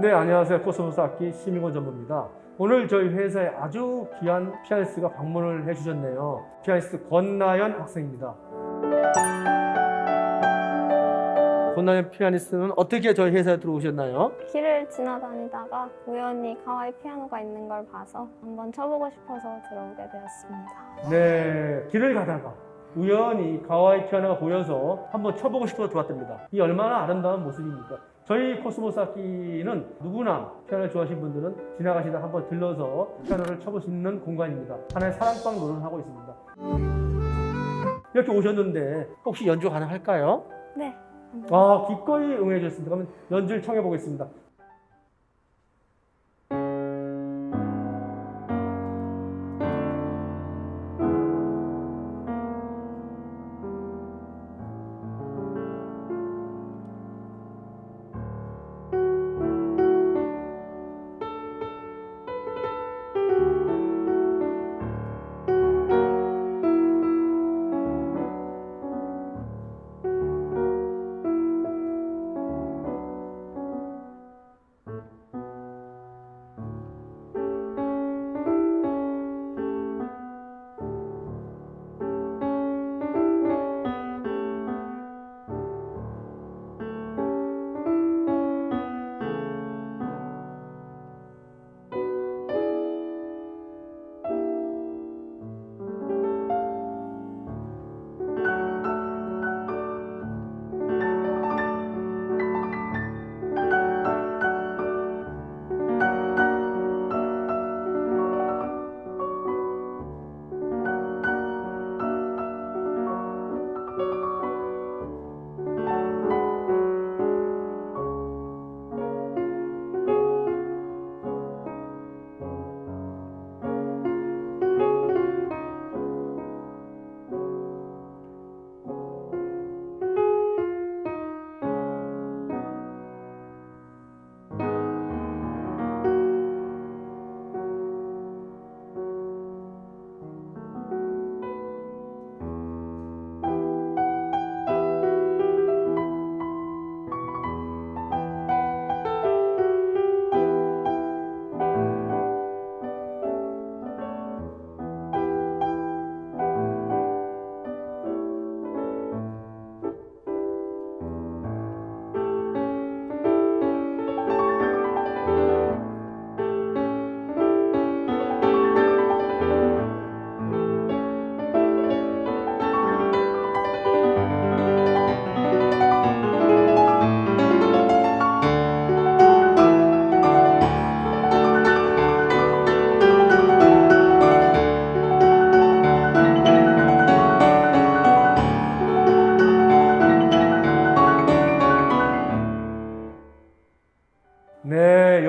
네, 안녕하세요. 코스모스 악기 심인권 전무입니다. 오늘 저희 회사에 아주 귀한 피아니스트가 방문을 해주셨네요. 피아니스트 권나연 학생입니다. 권나연 피아니스트는 어떻게 저희 회사에 들어오셨나요? 길을 지나다니다가 우연히 가와이 피아노가 있는 걸 봐서 한번 쳐보고 싶어서 들어오게 되었습니다. 네, 길을 가다가 우연히 가와이 피아노가 보여서 한번 쳐보고 싶어서 들어왔답니다. 이 얼마나 아름다운 모습입니까? 저희 코스모스 악기는 누구나 피아노를 좋아하시는 분들은 지나가시다 한번 들러서 피아노를 쳐볼 수 있는 공간입니다. 하나의 사랑방 노릇을 하고 있습니다. 이렇게 오셨는데 혹시 연주 가능할까요? 네. 아, 기꺼이 응해 주셨습니다. 그러면 연주를 청해 보겠습니다.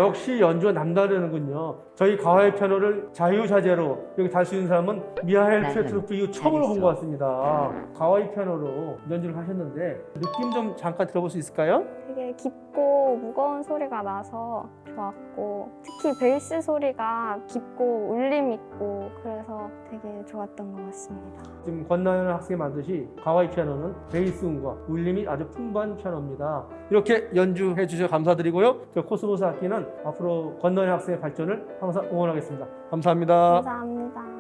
역시 연주가 남다르는군요. 저희 가와이 피아노를 자유자재로 여기 달 수 있는 사람은 미하엘 네, 플레트네프 이후 처음으로 본 것 같습니다. 가와이 피아노로 연주를 하셨는데 느낌 좀 잠깐 들어볼 수 있을까요? 되게 깊고 무거운 소리가 나서 좋았고 특히 베이스 소리가 깊고 울림 있고 그래서 되게 좋았던 것 같습니다. 지금 권나연 학생이 말했듯이 가와이 피아노는 베이스 음과 울림이 아주 풍부한 피아노입니다. 이렇게 연주해 주셔서 감사드리고요. 저 코스모스 악기는 앞으로 권나연 학생의 발전을 항상 응원하겠습니다. 감사합니다. 감사합니다.